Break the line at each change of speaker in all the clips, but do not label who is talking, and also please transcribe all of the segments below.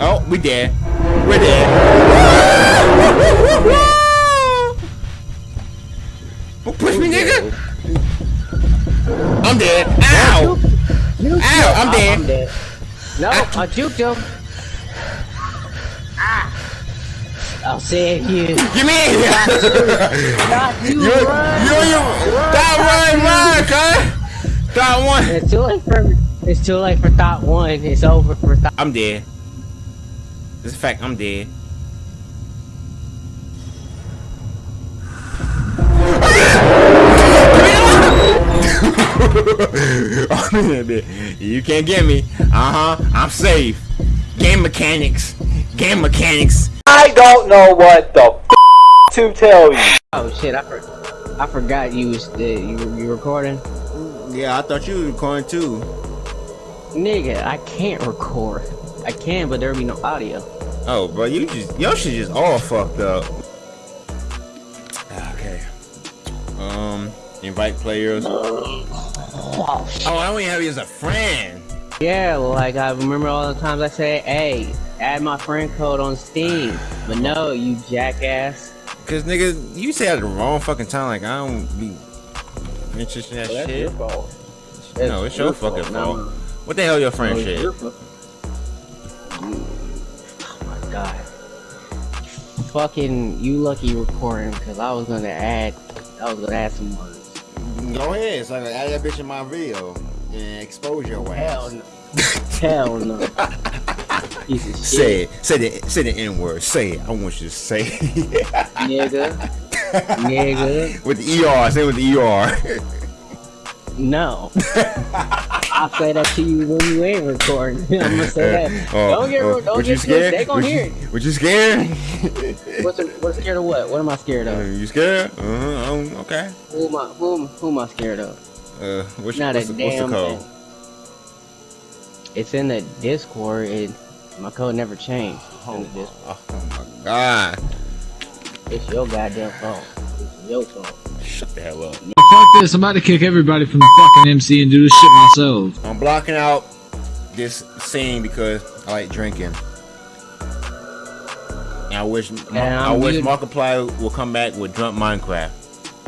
Oh, we dead. We're dead. Who pushed me, nigga? I'm dead. Ow! Ow! I'm dead.
I'm dead. No, I juked him. Ah. I'll save you.
Give me here!
Not you,
You,
run.
you, you, stop running, run, cuz! Stop one.
It's too late for it's too late for thought one. It's over for thought.
I'm dead. This is a fact, I'm dead. you can't get me. Uh huh. I'm safe. Game mechanics. Game mechanics.
I don't know what the f to tell you.
Oh shit! I for, I forgot you was uh, you you recording.
Yeah, I thought you were recording too.
Nigga, I can't record. I can, but there'll be no audio.
Oh, bro, you just your should just all fucked up. Okay. Um, invite players. Oh, I don't even have you as a friend.
Yeah, like I remember all the times I say, "Hey, add my friend code on Steam," but no, you jackass.
Cause nigga, you say at the wrong fucking time. Like I don't be interested in that
Well, that's
shit.
your fault.
No, it's your fucking
No,
fault. What the hell your
no,
friend
it's
shit?
God. Fucking you lucky recording because I was gonna add I was gonna add some words.
Go ahead, so I can add that bitch in my video and expose your ass.
Hell no. Hell no. Piece of shit.
Say it. Say the say the N word. Say it. I want you to say it.
Nigga. Nigga.
with the ER. Say it with the ER.
No. I'll say that to you when you ain't recording. I'm gonna say that.
Oh,
don't get
oh,
don't
what you
get
scared?
They gonna
What
hear
you-
it.
What you scared?
What's, what's scared of what? What am I scared
Uh,
of?
you scared? Uh-huh. um, okay.
Who am I who, who am I scared of?
Uh, what's,
Not
what's,
a
the, what's the
damn
code?
thing. It's in the Discord. It, my code never changed. It's in.
Oh my god.
It's your goddamn phone. It's your phone.
Shut the hell up.
Fuck this, I'm about to kick everybody from the fucking MC and do this shit myself.
I'm blocking out this scene because I like drinking. And I wish
And
I
I'm
wish
mute-
Markiplier will come back with drunk Minecraft,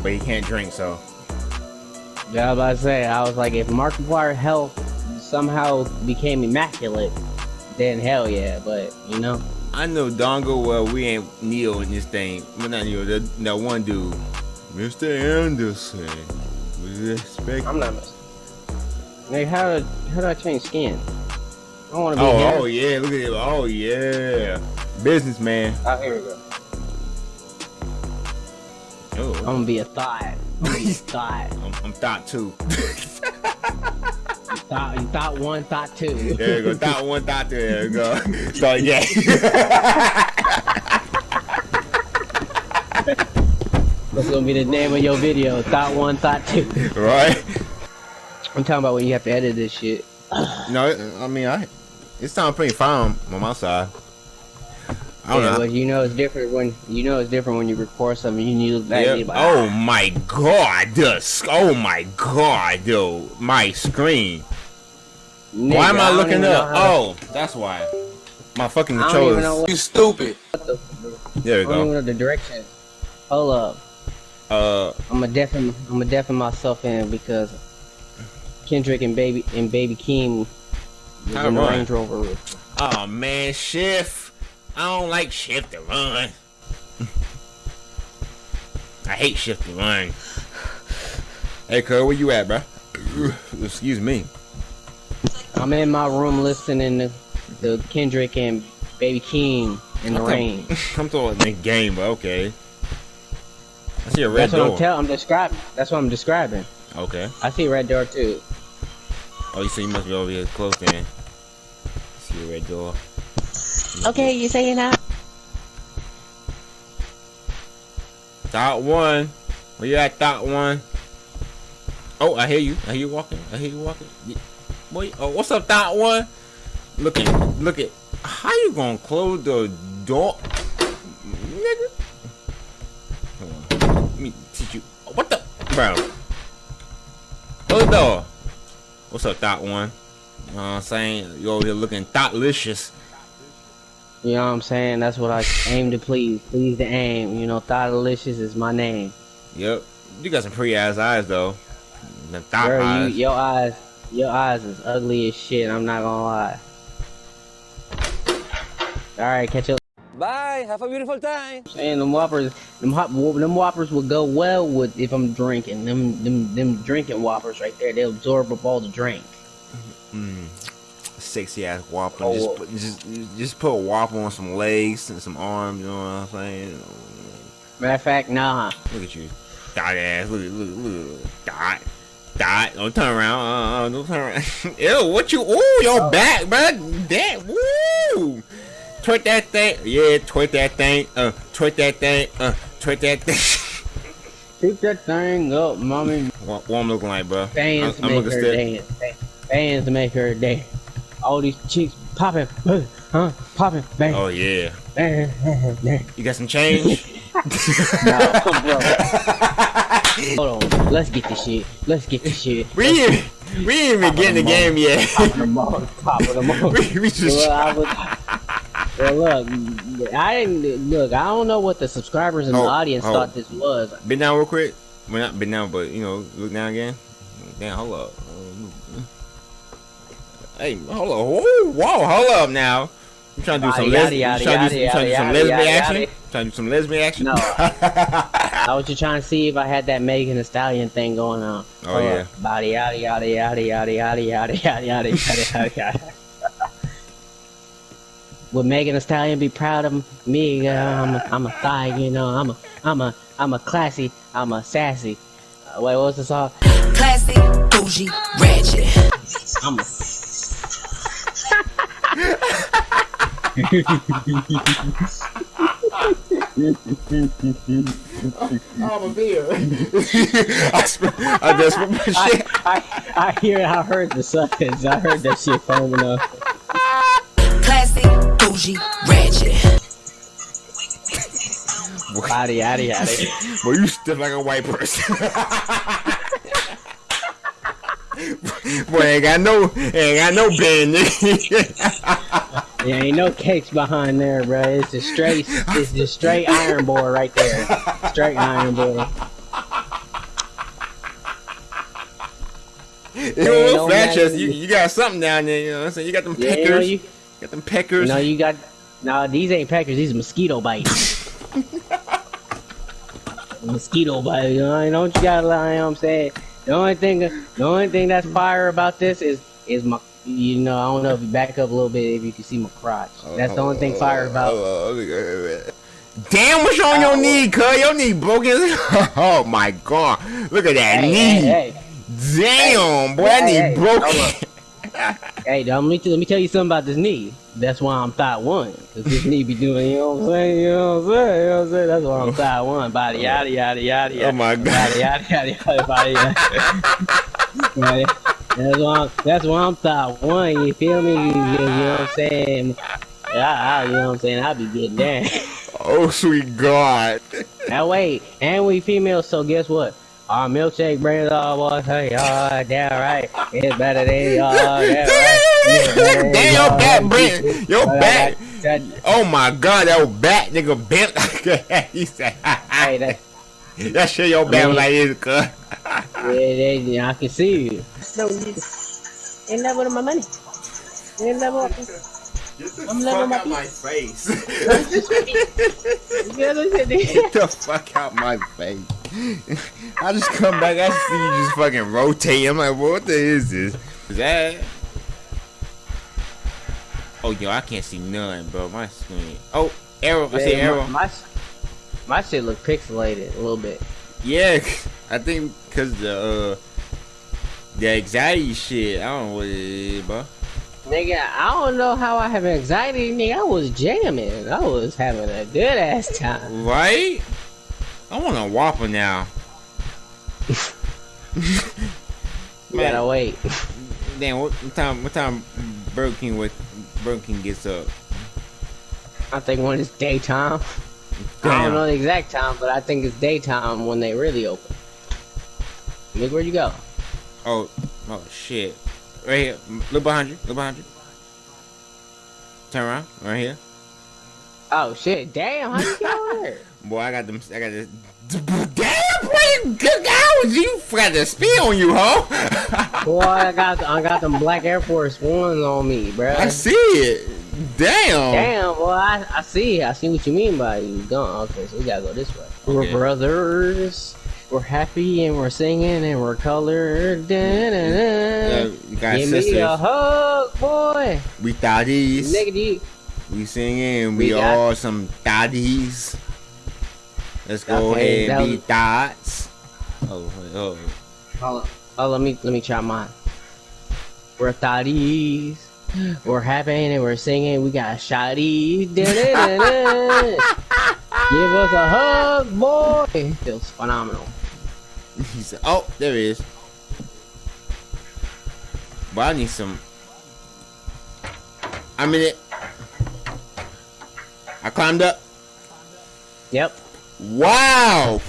but he can't drink. So
Yeah, I was about to say, I was like, if Markiplier health somehow became immaculate, then hell yeah. But you know,
I know Dongo. Well, we ain't Neo in this thing. Well, not Neo. That, that one dude, Mr. Anderson. Was expect.
I'm not. Like, how do how do I change skin? I want to be
Oh,
here.
oh yeah, look at it. Oh yeah, businessman.
Oh, here we go.
Oh,
I'm gonna be a thought. I'm gonna be a thought.
I'm, I'm thought two.
Thought, you thought one, thought two.
There you go. Thought one, thought two. There you go. So yeah.
That's gonna be the name of your video. Thought one, thought two.
right?
I'm talking about when you have to edit this shit.
No, I mean, I. It's sound pretty fine on my side. I don't
Yeah,
know.
but you know it's different when you know it's different when you record something. You need that.
Yeah.
you like,
Oh my god, the sc- oh my god, though my screen.
nigga,
why am I,
don't
looking up?
how
Oh, that's why. My fucking
to- I don't even know
controller.
what,
You stupid.
what the.
There we
I don't even
go.
know the direction. Hold up.
Uh,
I'm gonna deafen. I'm gonna deafen myself in because Kendrick and baby and baby Keem was in the
run?
Range Rover.
oh man, shift. I don't like shift to run. I hate shift to run. Hey, cuz, where you at, bro? Excuse me.
I'm in my room listening to the Kendrick and baby Keem in the
Okay.
rain.
I'm throwing the game, but okay. I see a red
That's what I'm
door.
telling. I'm describing. That's what I'm describing.
okay.
I see red door too.
Oh, you see, you must be over here close then. See a red door.
Okay, you saying that?
Dot one. Where you at, dot one? Oh, I hear you. I hear you walking. I hear you walking. Boy, oh, what's up, dot one? Look at, look at. How you gonna close the door, nigga? Hold on. Let me teach you. What the, bro? Close the door. What's up, Thought one? You know what I'm saying? You over here looking thoughtlicious.
You know what I'm saying? That's what I aim to please. Please to aim. You know, thoughtlicious is my name.
Yep. You got some pretty ass eyes though. The thought
Bro, you, your eyes, your eyes is ugly as shit. I'm not gonna lie. All right, catch up.
Bye. Have a beautiful time.
And them whoppers, them hop, them whoppers will go well with if I'm drinking. Them, them, them drinking whoppers right there. They absorb up all the drink.
Mm. Sexy ass whopper.
Oh.
Just, put, just just put a whopper on some legs and some arms. You know what I'm saying?
Matter of fact, nah.
Look at you, dot ass. Look, look, look, dot, dot. Don't turn around. Uh, uh, don't turn around. Ew, what you? Ooh, your back, bro. That. Woo. Twerk that thing. Yeah, twerk that thing. Uh, twerk that thing. Uh, twerk that thing.
Keep that thing up, mommy.
what, what I'm looking like, bro?
Fans
I'm, I'm
make her dance. Fans make her dance. All these chicks popping, huh? Popping, bang,
Oh yeah.
bang, bang, bang.
You got some change?
No, bro. Hold on. Let's get this shit. Let's get this shit.
we ain't, we ain't even getting the game yet.
Popping them all. Popping them all.
we, we just.
Well, well, look, I didn't look. I don't know what the subscribers and
Oh,
the audience
oh.
thought this was.
Bend down real quick. Well, not bend down, but you know, look down again. Damn, hold up. Hey, hold up. Whoa, whoa, hold up now. You trying to do some lesbian? trying to do some- you trying to do some
yada,
lesbian
yada,
action? Trying to do some lesbian action?
No. I was just trying to see if I had that Megan Thee Stallion thing going on.
Oh, yeah.
Body yada yada yada yada yada yada yada yada yada yada. Would Megan Thee Stallion be proud of me? Uh, I'm a, I'm a thigh, you know. I'm a I'm a I'm a classy. I'm a sassy. Uh, wait, what was the song?
Classy, bougie, ratchet.
I'm a.
I'm a beer. I, sp- I just put my shit.
I, I I hear I heard the suckers. I heard that shit foaming up.
Classy, bougie, ratchet.
Body yada yada.
Boy, you stiff like a white person. Boy, ain't got no, ain't got no bend,
yeah, ain't no cakes behind there, bro. It's a straight, it's just straight iron board right there. Straight iron board.
You
Ain't
know,
no
fat
matter-
you, you got something down there, you know what I'm saying? You got them
Yeah,
peckers.
you know you,
got them peckers.
know you got. No, these ain't peckers. These are mosquito bites. mosquito bites. You know, what you gotta lie. You know what I'm saying? The only thing, the only thing that's fire about this is is my. You know, I don't know if you back up a little bit if you can see my crotch. Oh, that's the only thing oh, fire about.
Oh, Damn, what's on your knee, cuz? Your knee broken. oh my god. Look at that
Hey,
knee.
hey, hey.
Damn, boy, that knee broken.
Hey, dog, let me, let me tell you something about this knee. That's why I'm thought one. Cause this knee be doing, you know what I'm saying? You know what I'm saying? You know what I'm saying? That's why I'm thought one. Body yada yada yada yada.
Oh my God.
Body yada yada yada body yada. Right? That's why I'm, that's why I'm thought one. You feel me? You, ah, ah, you know what I'm saying? I, I, you know what I'm saying? I'll be getting down.
oh, sweet God.
now wait, and we females, so guess what? Our milkshake brings all boys hey, all damn right. It's better than y'all. Damn right. It's better than
Damn, your back, Brent. Your back.
that-
Oh my god, that old back nigga bent. like he said,
Hey, that,
that shit your back was like this, cuz.
yeah, they, I can see you. No, you ain't level my money. Ain't level. I'm level my
out my face.
Yeah, look at this.
Get the fuck out my face. I just come back, I see you just fucking rotate. I'm like, what the is this? Is that? Oh, yo, I can't see none, bro. My screen. Oh, arrow. I see
Yeah,
arrow.
My, my, my shit look pixelated a little bit.
Yeah, I think because the uh, the anxiety shit. I don't know what it is, bro.
Nigga, I don't know how I have anxiety, nigga. I was jamming. I was having a good ass time.
Right? I want a Whopper now.
You gotta wait.
Damn, what, time? What time? Burger King with Burger King gets up.
I think when it's daytime. I don't know the exact time, but I think it's daytime when they really open. Look where you go.
Oh, oh shit! Right here, look behind you. Look behind you. Turn around, right here.
Oh shit! Damn, how you get over there?
Boy, I got them. I got this. Damn, boy, good hours. You got the spin on you, huh?
Boy, I got I got them black Air Force Ones on me, bro.
I see it. Damn.
Damn, boy, I, I see. I see what you mean by you gone. Okay, so we gotta go this way. We're brothers. We're happy and we're singing and we're colored.
Yeah,
Da-da-da.
you got
Give me a hug, boy.
We thotties.
Nigga,
We singing. We,
We
all some thotties. Let's go
Okay,
ahead and be
that
thoughts. Oh, oh.
Oh, oh, let me let me try mine. We're thotties. We're happy and we're singing. We got shotties. Give us a hug, boy. Feels phenomenal.
He said, "Oh, there it is." But I need some. I'm in it. I climbed up.
Yep.
Wow,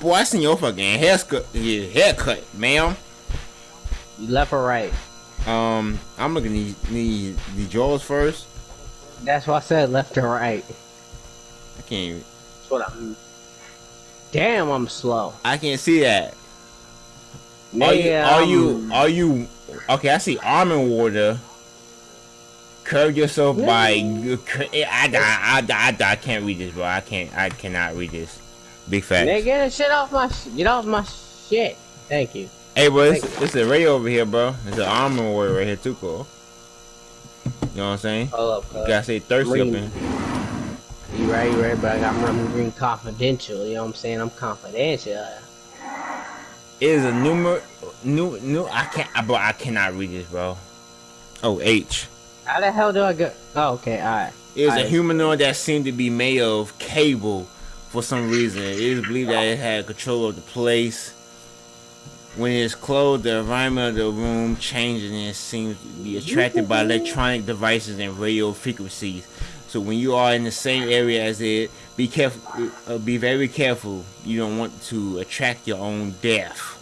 boy! I seen your fucking haircut, your haircut, ma'am.
You left or right?
Um, I'm looking at these, these, the jaws first.
That's why I said left or right.
I can't. Even,
That's what I'm. Damn, I'm slow.
I can't see that. Are you? Are you? Are you? Okay, I see almond water. Curve yourself by. Eh, I, I, I, I, I, I can't read this, bro. I can't. I cannot read this. Big facts.
Nigga, get the shit off my. sh- Get off my shit. Thank you.
Hey, bro, it's, it's a radio over here, bro. It's an almond water right here too, cool. You know what I'm saying?
Hold up,
you gotta stay thirsty up in.
You right, you right, but I got Rum Green confidential. You know what I'm saying? I'm confidential.
It is a numer, new, new. I can't, bro. I cannot read this, bro. Oh, H.
How the hell do I go? Oh, okay, alright.
it It is a
Alright.
humanoid that seemed to be made of cable for some reason. It is believed that it had control of the place. When it is closed, the environment of the room changes and it seems to be attracted by electronic devices and radio frequencies. So when you are in the same area as it, be careful. Uh, be very careful. You don't want to attract your own death.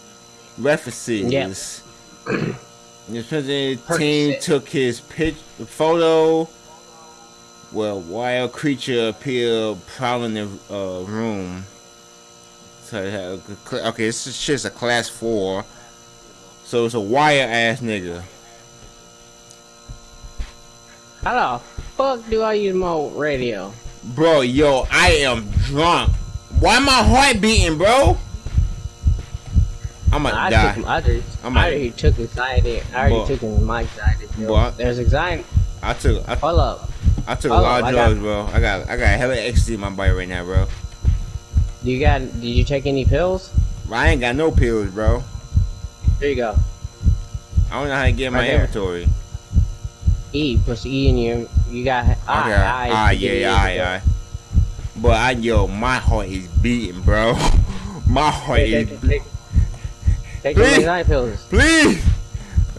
References.
Yep.
The president team took his pic photo. Well, wild creature appeared prowling the uh, room. So it had a good cl- okay, this is just a class four. So it's a wire ass nigga.
How the fuck do I use my radio?
Bro, yo, I am drunk. Why my heart beating, bro? I'm gonna
I
die.
took, I, just, I
a-
already took anxiety. I already
Boy.
took in my anxiety. pill.
Boy.
There's anxiety.
I took I,
Hold up.
I took a lot
up,
of
I got-
drugs, bro. I got I got hella ecstasy in my body right now, bro.
Do you got? Did you take any pills?
I ain't got no pills, bro.
There you go.
I don't know how to get my
there.
inventory.
E. Push E in you. You got.
Okay.
I, I,
Ah, yeah, yeah, aye, aye. But I, yo, my heart is beating, bro. my heart
Take,
is.
take, take, take your
Please.
anxiety pills.
Please,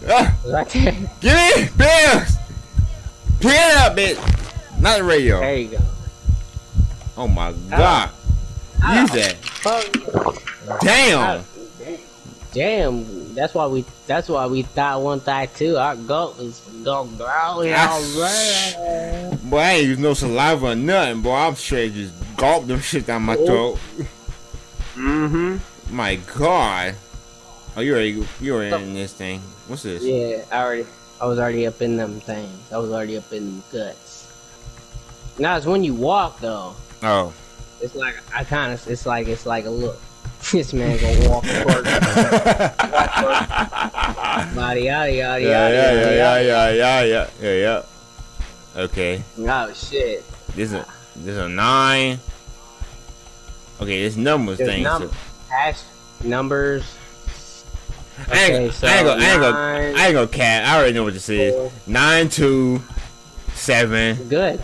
ah,
Right there.
give me pills. Pick it up, bitch. Not the radio.
There you go.
Oh my god. Use that.
Fuck.
Damn.
Damn, that's why we that's why we thought one thought two. Our goat is go growl
Ah, Boy, I ain't use no saliva or nothing, boy. I'm straight just gulp them shit down my throat.
Mm-hmm.
My god. Oh, you already you already in this thing. What's this?
Yeah, I already I was already up in them things. I was already up in them guts. Now it's when you walk though.
Oh.
It's like I kind of it's like it's like a look. This man gonna walk toward body yada yada
Yeah,
yada
yeah, yeah, yeah, yeah, yeah, yeah, yeah, yeah. Okay,
Oh shit.
this is this is a nine. Okay, this numbers
There's
thing.
num- hash numbers.
I ain't,
so
I ain't gonna, I ain't gonna, I ain't gonna cat. I already know what this is.
Four.
Nine two seven
Good.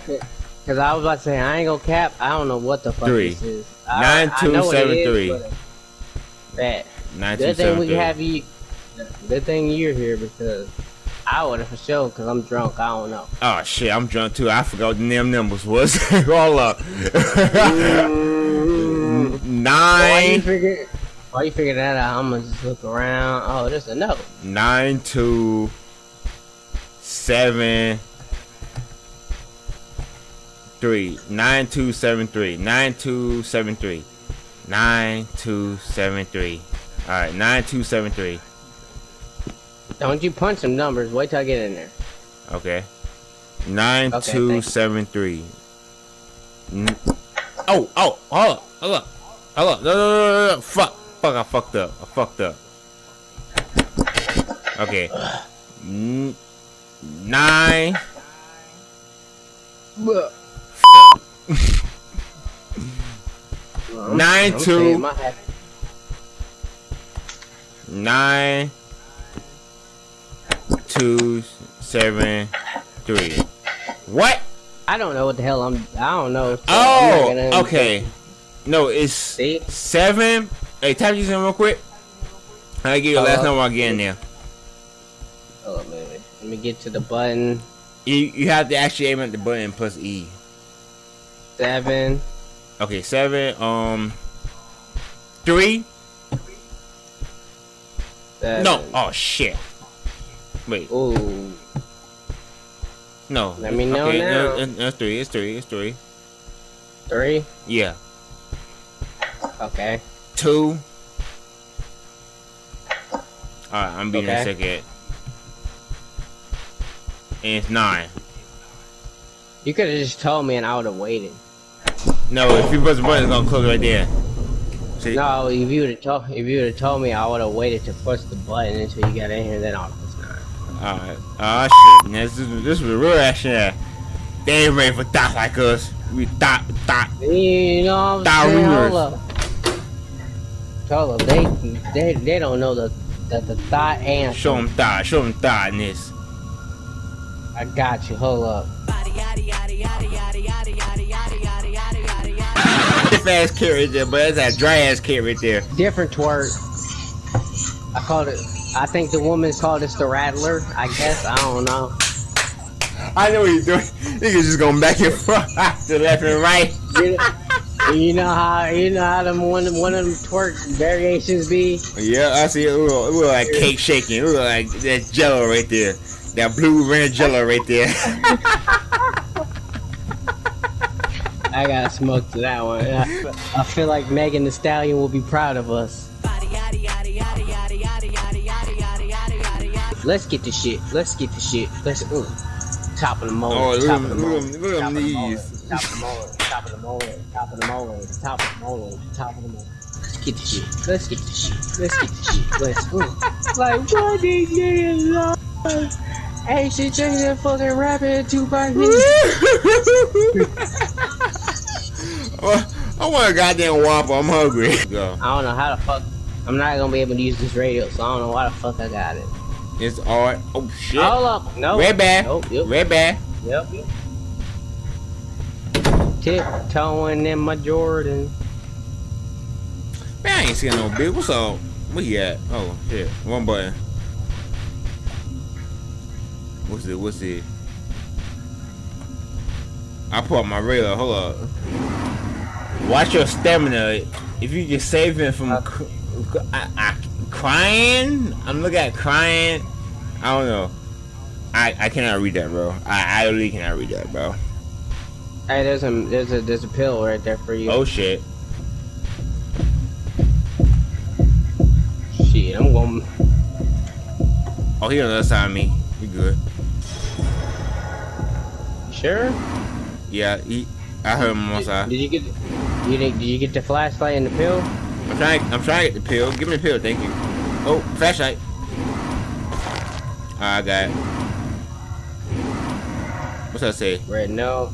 Cause I was about to say I ain't gonna cap. I don't know what the fuck
Three.
this is. I-
Nine,
I
two,
it
seven,
is,
three.
Bet.
nine two
thing
seven
we
three.
have you. Good thing you're here because I would have for sure. Cause I'm drunk. I don't know.
Oh shit, I'm drunk too. I forgot what the damn numbers was. Hold up.
Mm. You
nine
Why you figure that out? I'm gonna just look around. Oh, there's a note.
nine two seven three nine two seven three nine two seven three nine two seven three. All right, nine two seven three.
Don't you punch some numbers. Wait till I get in there.
Okay. Nine
Okay,
two seven three. N- oh oh hold up hold up hold up no no no no no fuck fuck I fucked up I fucked up. Okay. Nine. Nine two-
saying my happy-
nine two seven three. What?
I don't know what the hell I'm. I don't know. so
Oh, okay. No, it's
See?
seven. Hey, type these in real quick. I give you the last number I get in there.
Oh, wait, wait. Let me get to the button.
You you have to actually aim at the button plus E.
Seven.
Okay, seven. Um, three.
seven.
No. Oh shit. Wait.
Ooh.
No.
Let me know
okay,
now.
no, it's three. It's three. It's three.
Three.
Yeah.
Okay.
Two. Alright, I'm being a
Okay.
second. And it's nine.
You could have just told me and I would have waited.
No, if you press the button, it's gonna close right there. See?
No, if you would have told if you would have told me, I would have waited to push the button until you got in here. Then I'll push nine.
Alright. Ah shit. This is this was real action. there. They ain't ready for thoughts like us. We thought thought.
You know what I'm saying?
Rumors.
Hold up. Hold. They they they don't know the the, the thought answer.
Show them thought. Show them this.
I got you. Hold up.
Stiff ass right there, but that's that dry ass right there.
Different twerk. I called it. I think the woman called this the rattler. I guess I don't know.
I know what you're doing. Niggas just going back and forth to left and right.
You know, how you know how them one one of them twerk variations be.
Yeah, I see it. It look, it look like cake shaking. Look like that jello right there. That blue red jello right there.
I got smoke to that one. I, I feel like Megan Thee Stallion will be proud of us. Let's get the shit. Let's get the shit. Let's ooh. top of the molar.
Oh, look
top
at
of the
them-
molar.
look at them- look at
top of the molar,
knees.
Top of the molar. Top of. Top of the molar. Top of the molar. Top of the molar. Let's get the shit. Let's get the shit. Let's get the shit. Let's ooh. Like what did you love? Hey, she changed that fucking rabbit two by
I want a goddamn Whopper. I'm hungry. Go.
I don't know how the fuck. I'm not gonna be able to use this radio, so I don't know why the fuck I got it.
It's alright. Oh shit.
Hold up. No.
Red bag.
Nope. Yep.
Red bag.
Yep. Tiptoeing in my Jordan.
Man, I ain't seeing no big. What's up? Where you at? Oh shit. One button. What's it? What's it? I pull up my radar. Hold up. Watch your stamina. If you save him from I, I, crying, I'm looking at crying. I don't know. I, I cannot read that, bro. I, I really cannot read that, bro.
Hey, there's a there's a there's a pill right there for you.
Oh shit.
shit! I'm going.
Oh, he on the other side of me. You good.
Sure.
Yeah, he. I heard him on my side.
Did you get? You did, did you get the flashlight and the pill?
I'm trying. I'm trying to get the pill. Give me the pill, thank you. Oh, flashlight. Ah, I got. It. What's that say?
Red, no.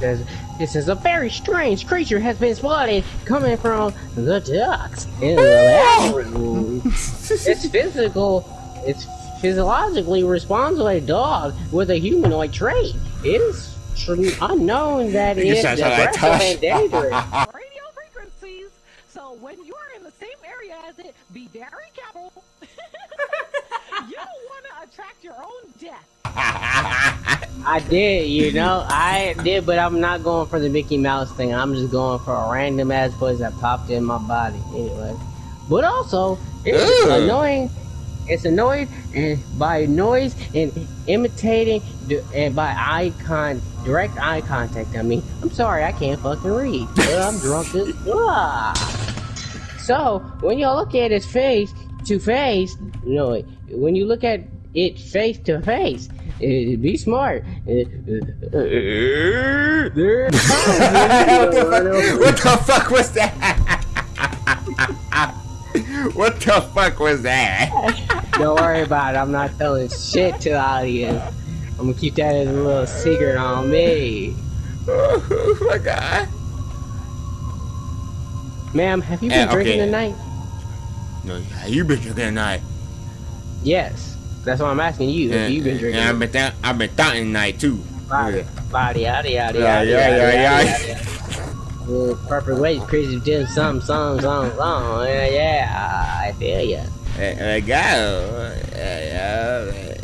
Says, it says a very strange creature has been spotted coming from the ducks in the laboratory. it's physical. It's physiologically responds like a dog with a humanoid trait. It is tr- unknown that it's aggressive and dangerous.
radio frequencies. So when you're in the same area as it, be very careful. you don't want to attract your own death.
I did, you know, I did, but I'm not going for the Mickey Mouse thing. I'm just going for a random ass voice that popped in my body anyway. But also, it's
Ugh.
annoying. It's annoying, and by noise and imitating and by eye con direct eye contact. I mean, I'm sorry, I can't fucking read. Well, I'm drunk as fuck. So when you look at his face to face, you know, when you look at it face to face, eh, be smart. Eh, eh, eh,
what, the fuck, what the fuck was that? what the fuck was that?
Don't worry about it. I'm not telling shit to the audience. I'm gonna keep that as a little secret on me.
oh my god.
Ma'am, have you been
Eh,
drinking tonight?
No, yeah, you been drinking tonight.
Yes. That's why I'm asking you. Have you been drinking?
I've been th- I've been thoughting tonight too.
Body, body, yada, yada,
Yeah,
yada,
yeah,
yada,
yeah,
yada. Well, perfect way, crazy doing something, something, something, something. Yeah, yeah, I feel ya.
I got uh,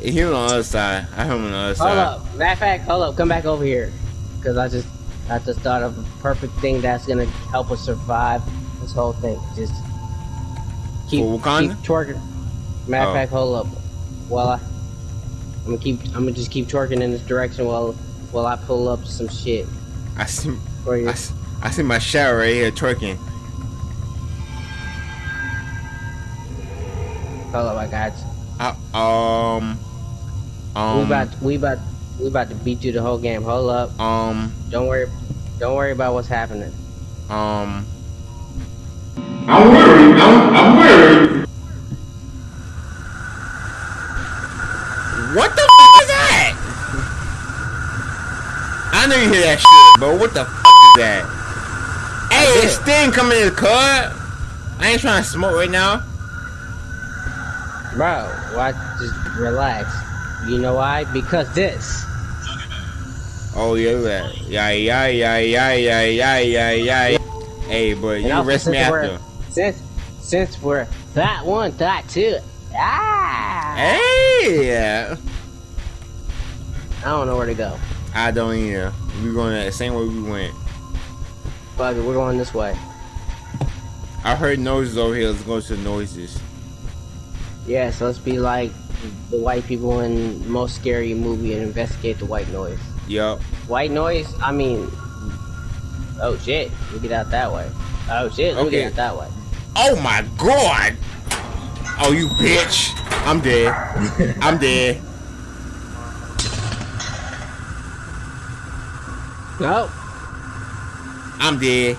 he on the other side. I heard him on the other
Hold
side.
up. Matter of fact, hold up. Come back over here. Because I just, I just thought of a perfect thing that's gonna help us survive this whole thing. Just keep, keep twerking. Matter
Oh.
fact, hold up. While I, I'm gonna keep, I'm gonna just keep twerking in this direction while, while I pull up some shit
I see,
for you.
I, see- I see my shower right here twerking.
Hold up, I got you.
Uh, um, um,
we about, we about, we about to beat you the whole game. Hold up.
um,
Don't worry, don't worry about what's happening.
um.
I'm worried. I'm, I'm worried.
What the f is that? I know you hear that shit, but what the f is that? Hey, it's Sting coming in the car. I ain't trying to smoke right now.
Bro, why? Just relax. You know why? Because this.
Oh yeah, that. yeah, yeah, yeah, yeah, yeah, yeah, yeah, yeah. Hey, but you
also,
arrest me after.
Since since we're that one, that two. Ah!
Hey.
I don't know where to go.
I don't either. We're going the same way we went.
Fuck it, we're going this way.
I heard noises over here. Let's go to the noises.
Yeah, so let's be like the white people in the most scary movie and investigate the white noise.
Yup.
White noise? I mean, oh shit, we get out that way. Oh shit, we
Okay.
get out that way.
Oh my god! Oh, you bitch! I'm dead. I'm dead.
Nope.
I'm dead.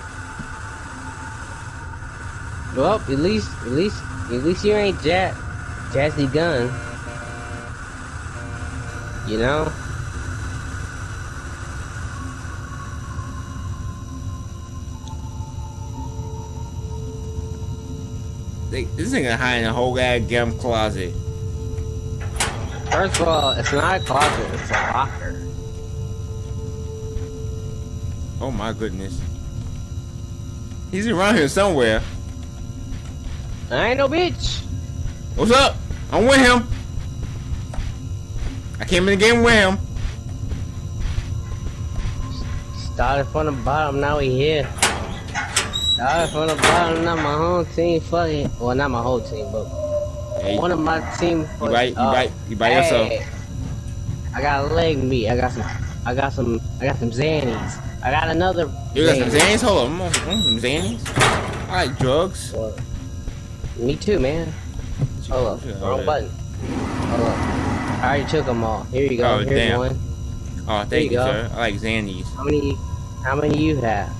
Well, at least, at least, at least you ain't Jazz, Jazzy Gun. You know?
This They, this nigga hide in a whole goddamn closet.
First of all, it's not a closet, it's a locker.
Oh my goodness. He's around here somewhere.
I ain't no bitch.
What's up? I'm with him. I came in the game with him.
Started from the bottom, now we here. Started from the bottom, now my whole team fucking. Well, not my whole team, but
Hey,
one of my team.
you
fucking-
by, you by, you by yourself.
I got a leg meat. I got some. I got some. I got some Xannies. I got another.
You got some
Xanny.
Xannies? Hold on, I'm on, some Xannies. I like drugs.
Well, me too, man. Hold up, wrong button. Hold up. I already took them all. Here you go.
Oh,
Here's
damn.
one.
Oh,
There
thank
you
you,
go.
sir. I like Xannies.
How many? How many you have?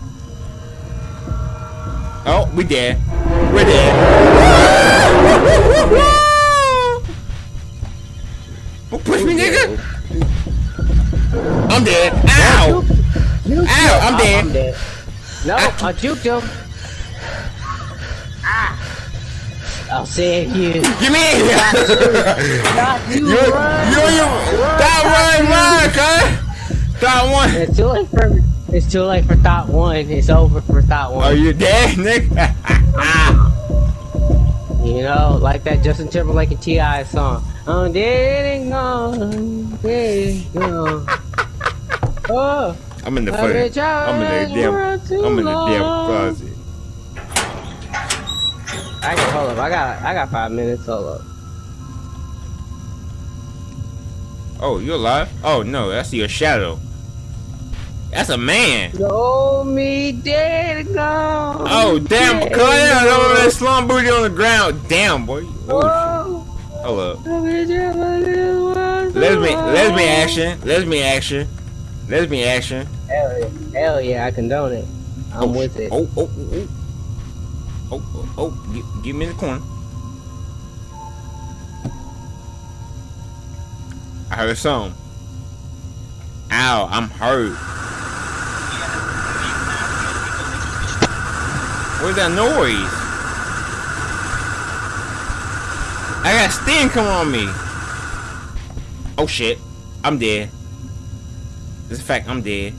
Oh, we dead. We're dead. Don't push me, nigga. I'm dead. Ow! Ow! I'm dead.
I'm dead. No, I juked him. Ah! I'll save you.
Give me here.
Stop you
You,
run.
you, you, stop running, run, cuz. Stop one.
It's too late for it's too late for thought one. It's over for thought one.
Are you dead, nigga?
You know, like that Justin Timberlake and T.I. song. I'm dead and gone, dead and gone. Oh,
I'm in the
I've
fucking, I'm in the damn, I'm in the damn
long.
closet.
I can hold up. I got I got five minutes. Hold up.
Oh, you alive? Oh no, that's your shadow. That's a man.
Show me dead go.
Oh damn,
Dead
cuz yeah,
go.
over there slum booty on the ground. Damn boy. Oh,
Whoa.
hold up.
Lesbian
Lesbian lesbian action. Lesbian action. Lesbian action.
Hell yeah. Hell yeah, I condone it. I'm oh, with it.
Oh, oh, oh, oh. Oh, oh, oh. Get me the corner. I heard a song. Ow, I'm hurt. What's that noise? I got Sting coming on me. Oh shit. I'm dead. This is a fact, I'm dead.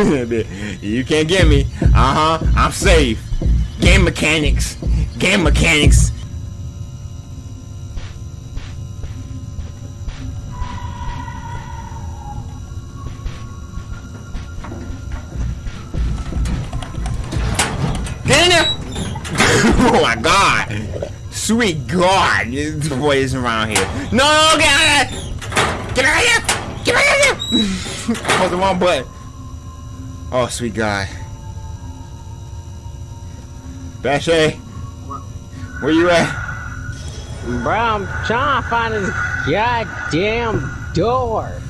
you can't get me. Uh huh. I'm safe. Game mechanics. Game mechanics. Get in there. oh my god. Sweet God. This boy is around here. No, get out of here. Get out of here. Get out of here. I the wrong button. Oh, sweet God. Bashay. Where you at?
Bro, I'm trying to find this goddamn door.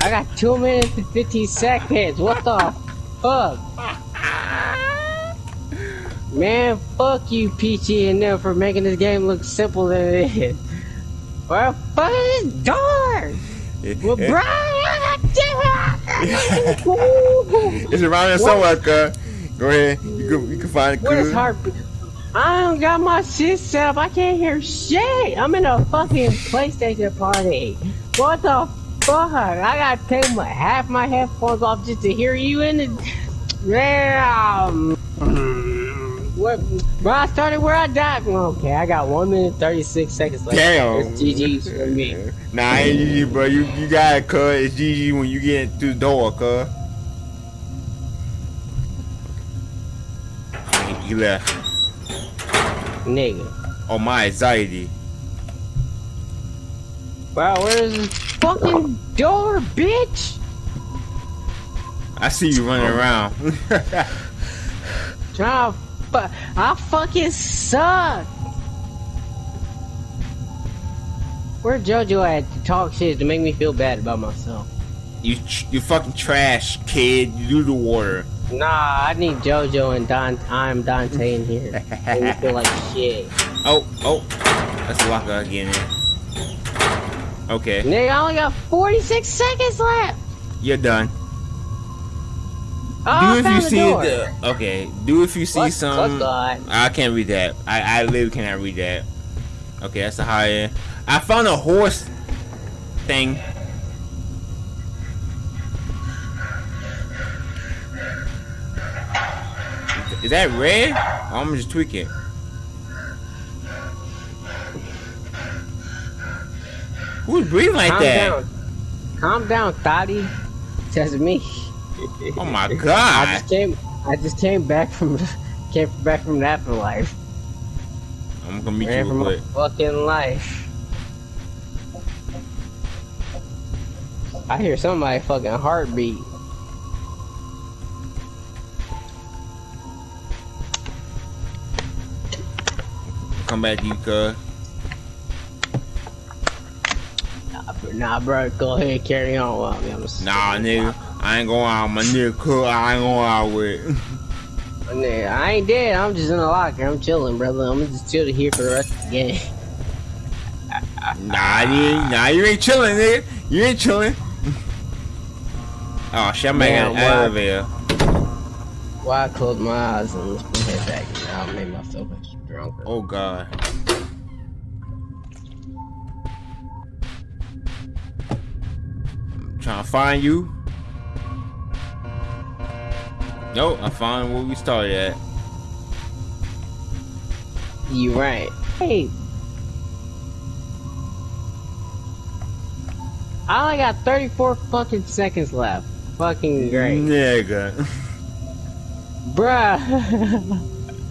I got two minutes and 15 seconds. What the fuck? Man, fuck you, Peachy and them for making this game look simple than it is. Where the fuck is this door? Well, bro,
it's around here somewhere, cuz. Go ahead. You can, you can find it,
Where's
cuz.
heartbeat? I don't got my shit set up. I can't hear shit. I'm in a fucking PlayStation party. What the fuck? I gotta take my, half my headphones off just to hear you in the. Damn. What? Bro, I started where I died. Okay, I got one minute thirty six seconds left.
Damn.
It's GG's for me.
Nah, ain't GG, bro. You you got it, cuz. It's GG when you get through the door, cuz. He- He left.
Nigga.
Oh, my anxiety.
Wow, where's this fucking door, bitch?
I see you running around.
Trying fu- I fucking suck. Where JoJo at to talk shit to make me feel bad about myself?
you you fucking trash, kid. You do the water.
Nah, I need JoJo and Don. I'm Dante in here. make me feel like shit.
Oh, oh. That's a locker again. Okay,
Nigga, I only got 46 seconds left.
you're done.
Oh,
do if you see the okay. Do if you see
What-
some.
what
I can't read that. I I literally cannot read that. Okay, that's the high end. I found a horse thing. Is that red? Or I'm just tweaking. Who's breathing like
Calm
that?
down. Calm down, Thotty. Just me.
Oh my god!
I just came. I just came back from came back from the afterlife.
I'm gonna meet
Ran
you real
my fucking life. I hear somebody fucking heartbeat.
Come back you, cuz.
Nah, bro, nah, bro, go ahead, carry on. Well, I mean, I'm just,
Nah, nigga. I ain't going out. My nigga cook. I ain't going out with.
Nigga, I ain't dead. I'm just in the locker. I'm chilling, brother. I'm just chilling here for the rest of the game.
Nah, you nah, you ain't chilling, nigga. You ain't chilling. Oh shit, I'm making
Damn,
an elevator.
Why I close my eyes and let's put head back and I'll make myself drunker.
Oh god. Trying to find you. Nope, I found where we started at.
You right. Hey. I only got 34 fucking seconds left. Fucking great.
Nigga.
Bruh.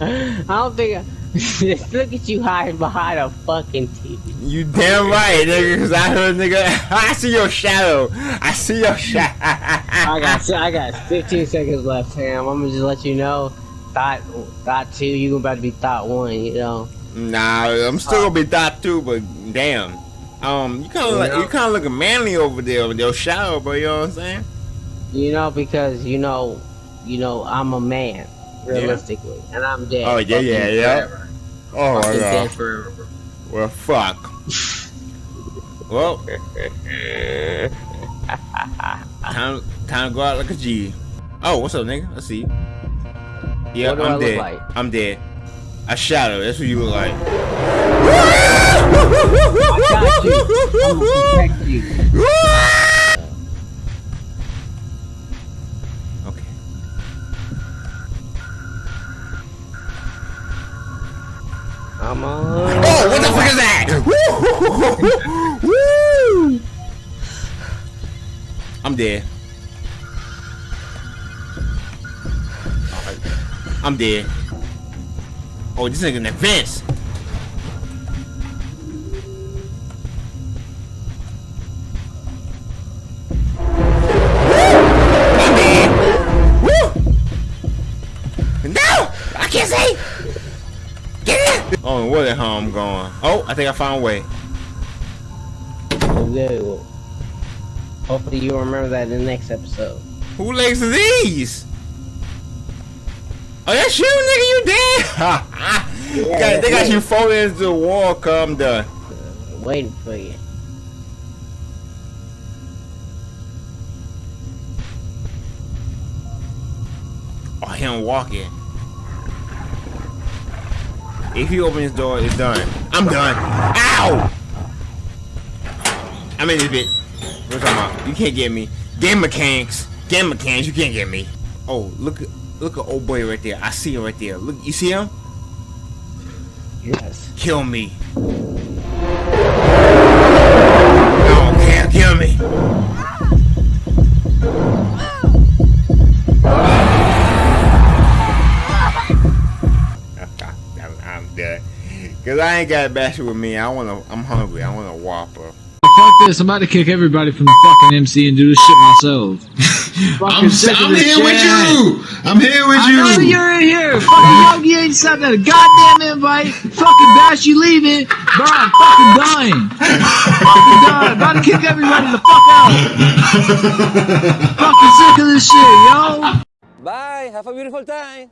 I don't think. Look at you hiding behind a fucking TV.
You damn right, nigga. Cause I heard, nigga. I see your shadow. I see your shadow.
I got I got 15 seconds left, Sam. I'm gonna just let you know. Thought thought two, you about to be thought one. You know.
Nah, I'm still gonna be thought too, but damn. Um, you kind of like you kind of looking manly over there with your shadow, bro. You know what I'm saying?
You know because you know, you know I'm a man, realistically, and I'm dead.
Oh, yeah, yeah, yeah.
forever.
Oh my god.
forever.
Well, fuck. well, time time to go out like a G. Oh, what's up, nigga? Let's see. Yeah,
I
I'm
look
dead.
like?
I'm dead. A shadow. That's what you look like.
I got you. I'm on.
Oh, what the fuck is that? Woo! I'm dead. I'm dead. Oh, this nigga in the where the hell I'm going? Oh, I think I found a way.
Okay, well, hopefully you remember that in the next episode.
Who likes these? Oh, that's you, nigga. You dead? Got- they got you falling into the wall. Come done.
Waiting for you.
Oh, him walking. If he opens his door, it's done. I'm done. Ow! I'm in this bit. What you talking about? You can't get me. Game mechanics. Game mechanics. You can't get me. Oh, look look at old boy right there. I see him right there. Look, you see him?
Yes.
Kill me. I ain't got a basket with me. I wanna. I'm hungry. I want a Whopper.
Fuck this, I'm about to kick everybody from the fucking MC and do this shit myself.
I'm,
Fucking sick of
I'm
this
here with you. I'm here with
I know
you.
you're in here. Fucking Yogi ain't sent that goddamn invite. Fucking Bash, you leaving. Bro, I'm fucking dying. fucking dying. About to kick everybody the fuck out. fucking sick of this shit, yo.
Bye. Have a beautiful time.